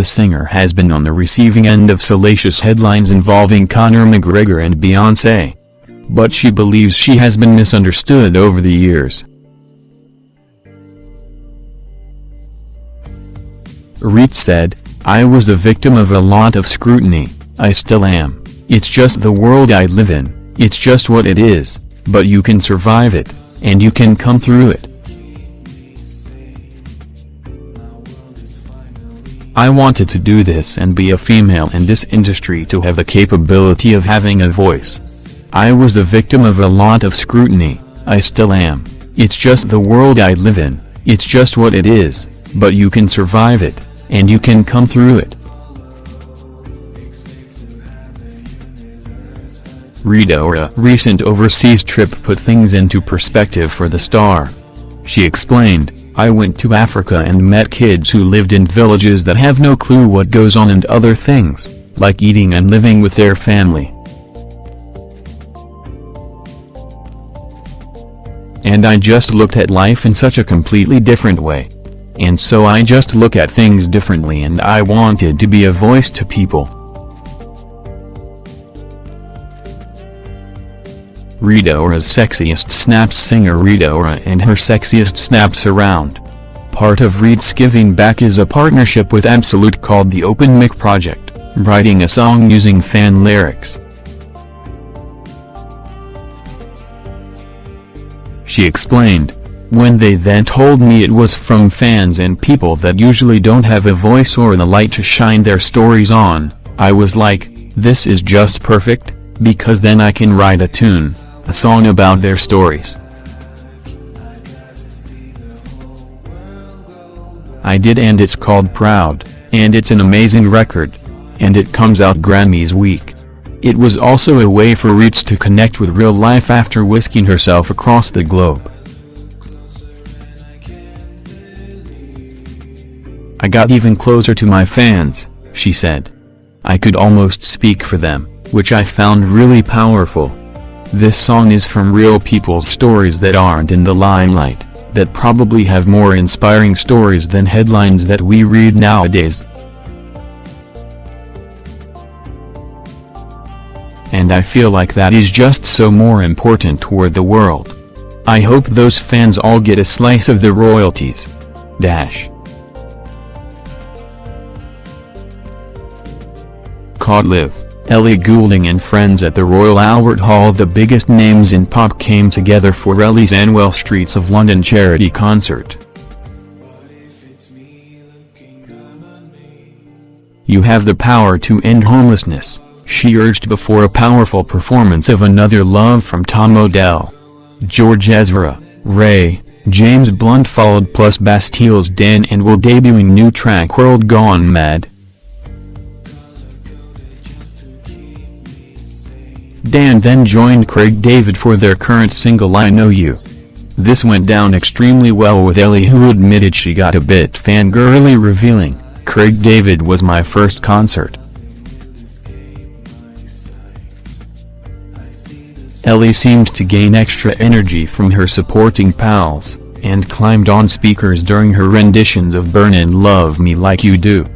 the singer has been on the receiving end of salacious headlines involving Conor McGregor and Beyoncé. But she believes she has been misunderstood over the years. Rita said, I was a victim of a lot of scrutiny, I still am, it's just the world I live in, it's just what it is, but you can survive it, and you can come through it. I wanted to do this and be a female in this industry to have the capability of having a voice. I was a victim of a lot of scrutiny, I still am, it's just the world I live in, it's just what it is, but you can survive it, and you can come through it. Rita Ora recent overseas trip put things into perspective for the star. She explained, I went to Africa and met kids who lived in villages that have no clue what goes on and other things, like eating and living with their family. And I just looked at life in such a completely different way. And so I just look at things differently and I wanted to be a voice to people. Rita Ora's sexiest snaps singer Rita Ora and her sexiest snaps around. Part of Rita's Giving Back is a partnership with Absolut called the Open Mic Project, writing a song using fan lyrics. She explained, when they then told me it was from fans and people that usually don't have a voice or the light to shine their stories on, I was like, this is just perfect, because then I can write a tune a song about their stories. I did and it's called Proud, and it's an amazing record. And it comes out Grammys week. It was also a way for Roots to connect with real life after whisking herself across the globe. I got even closer to my fans, she said. I could almost speak for them, which I found really powerful. This song is from real people's stories that aren't in the limelight, that probably have more inspiring stories than headlines that we read nowadays. And I feel like that is just so more important toward the world. I hope those fans all get a slice of the royalties. Dash. Caught live. Ellie Goulding and friends at the Royal Albert Hall The biggest names in pop came together for Ellie's annual Streets of London charity concert. You have the power to end homelessness, she urged before a powerful performance of Another Love from Tom Odell. George Ezra, Ray, James Blunt followed plus Bastille's Dan and will debuting new track World Gone Mad. Dan then joined Craig David for their current single I Know You. This went down extremely well with Ellie who admitted she got a bit fangirly revealing, Craig David was my first concert. Ellie seemed to gain extra energy from her supporting pals, and climbed on speakers during her renditions of Burn and Love Me Like You Do.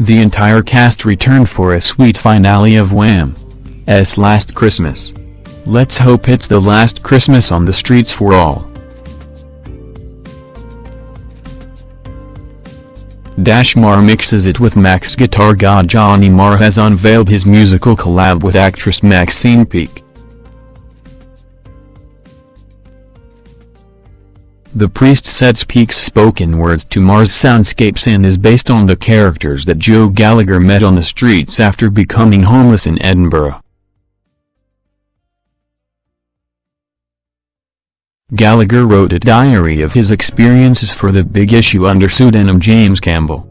The entire cast returned for a sweet finale of Wham's Last Christmas. Let's hope it's the last Christmas on the streets for all. Dash Marr mixes it with Max guitar god Johnny Marr has unveiled his musical collab with actress Maxine Peake. The priest sets Peake's spoken words to Marr's soundscapes and is based on the characters that Joe Gallagher met on the streets after becoming homeless in Edinburgh. Gallagher wrote a diary of his experiences for the big issue under pseudonym James Campbell.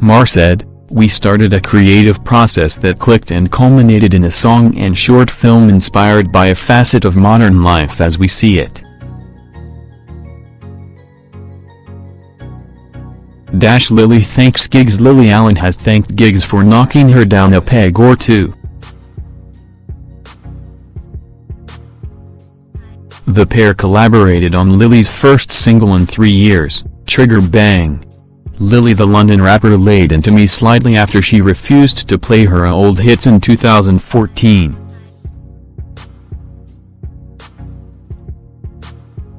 Marr said, We started a creative process that clicked and culminated in a song and short film inspired by a facet of modern life as we see it. Dash Lily thanks Giggs Lily Allen has thanked Giggs for knocking her down a peg or two. The pair collaborated on Lily's first single in three years, Trigger bang. Lily the London rapper laid into me slightly after she refused to play her old hits in 2014.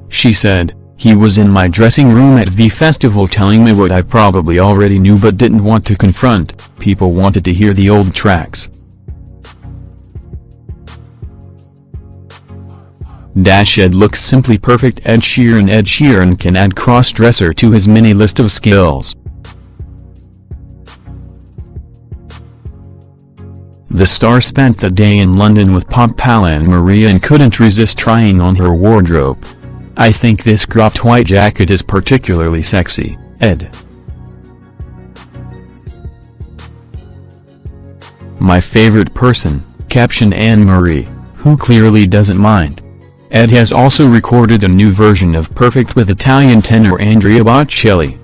She said, he was in my dressing room at V Festival telling me what I probably already knew but didn't want to confront, people wanted to hear the old tracks. Dash Ed looks simply perfect Ed Sheeran Ed Sheeran can add cross-dresser to his mini list of skills. The star spent the day in London with Pop Pal Anne-Marie and couldn't resist trying on her wardrobe. I think this cropped white jacket is particularly sexy, Ed. My favorite person, captioned Anne-Marie, who clearly doesn't mind. Ed has also recorded a new version of Perfect with Italian tenor Andrea Bocelli.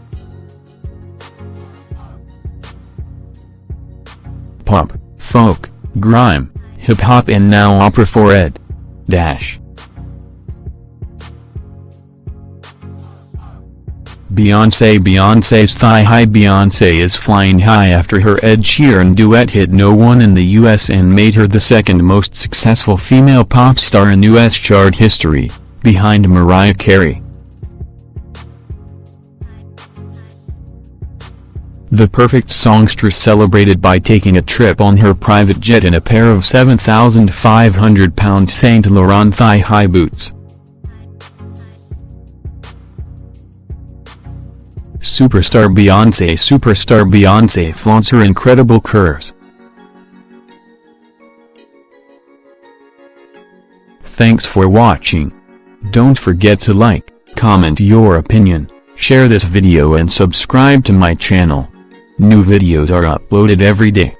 Pop, folk, grime, hip-hop and now opera for Ed. Dash. Beyoncé Beyoncé's thigh-high Beyoncé is flying high after her Ed Sheeran duet hit no one in the US and made her the second most successful female pop star in US chart history, behind Mariah Carey. The perfect songstress celebrated by taking a trip on her private jet in a pair of 7,500 pound Saint Laurent thigh-high boots. Superstar Beyoncé Superstar Beyoncé flaunts her incredible curves. Thanks for watching. Don't forget to like, comment your opinion, share this video and subscribe to my channel. New videos are uploaded every day.